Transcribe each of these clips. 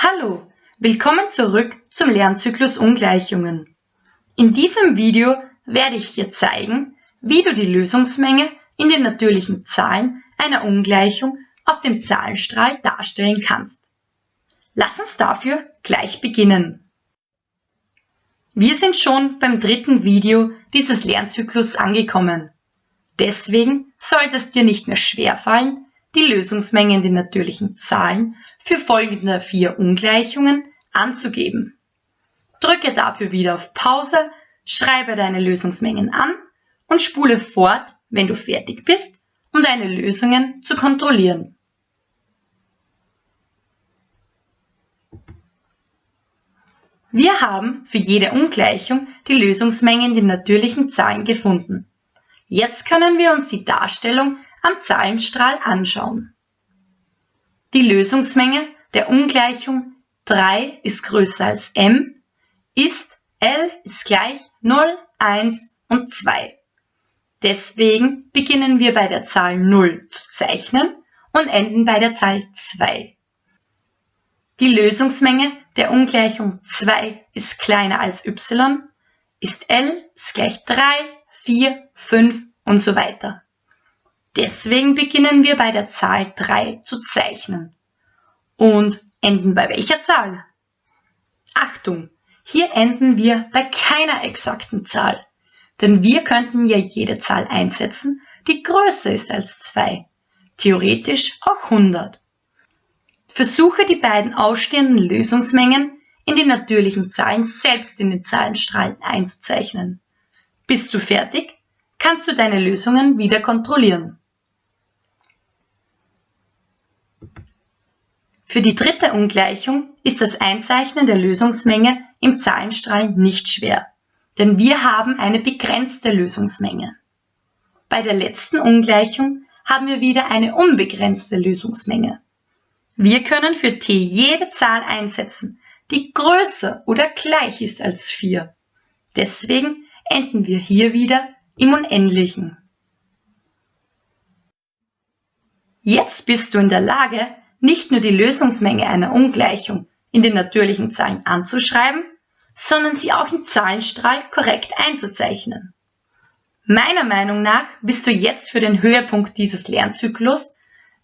Hallo, willkommen zurück zum Lernzyklus Ungleichungen. In diesem Video werde ich dir zeigen, wie du die Lösungsmenge in den natürlichen Zahlen einer Ungleichung auf dem Zahlenstrahl darstellen kannst. Lass uns dafür gleich beginnen. Wir sind schon beim dritten Video dieses Lernzyklus angekommen. Deswegen sollte es dir nicht mehr schwerfallen, die Lösungsmenge in natürlichen Zahlen für folgende vier Ungleichungen anzugeben. Drücke dafür wieder auf Pause, schreibe deine Lösungsmengen an und spule fort, wenn du fertig bist, um deine Lösungen zu kontrollieren. Wir haben für jede Ungleichung die Lösungsmenge in natürlichen Zahlen gefunden. Jetzt können wir uns die Darstellung am Zahlenstrahl anschauen. Die Lösungsmenge der Ungleichung 3 ist größer als m ist L ist gleich 0, 1 und 2. Deswegen beginnen wir bei der Zahl 0 zu zeichnen und enden bei der Zahl 2. Die Lösungsmenge der Ungleichung 2 ist kleiner als y, ist L ist gleich 3, 4, 5 und so weiter. Deswegen beginnen wir bei der Zahl 3 zu zeichnen. Und enden bei welcher Zahl? Achtung, hier enden wir bei keiner exakten Zahl. Denn wir könnten ja jede Zahl einsetzen, die größer ist als 2. Theoretisch auch 100. Versuche die beiden ausstehenden Lösungsmengen in die natürlichen Zahlen selbst in den Zahlenstrahlen einzuzeichnen. Bist du fertig? kannst du deine Lösungen wieder kontrollieren. Für die dritte Ungleichung ist das Einzeichnen der Lösungsmenge im Zahlenstrahl nicht schwer, denn wir haben eine begrenzte Lösungsmenge. Bei der letzten Ungleichung haben wir wieder eine unbegrenzte Lösungsmenge. Wir können für t jede Zahl einsetzen, die größer oder gleich ist als 4. Deswegen enden wir hier wieder im Unendlichen. Jetzt bist du in der Lage, nicht nur die Lösungsmenge einer Ungleichung in den natürlichen Zahlen anzuschreiben, sondern sie auch im Zahlenstrahl korrekt einzuzeichnen. Meiner Meinung nach bist du jetzt für den Höhepunkt dieses Lernzyklus,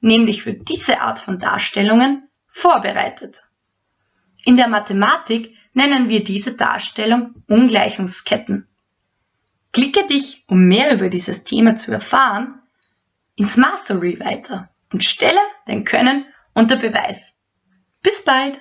nämlich für diese Art von Darstellungen, vorbereitet. In der Mathematik nennen wir diese Darstellung Ungleichungsketten. Klicke dich, um mehr über dieses Thema zu erfahren, ins Mastery weiter und stelle dein Können unter Beweis. Bis bald!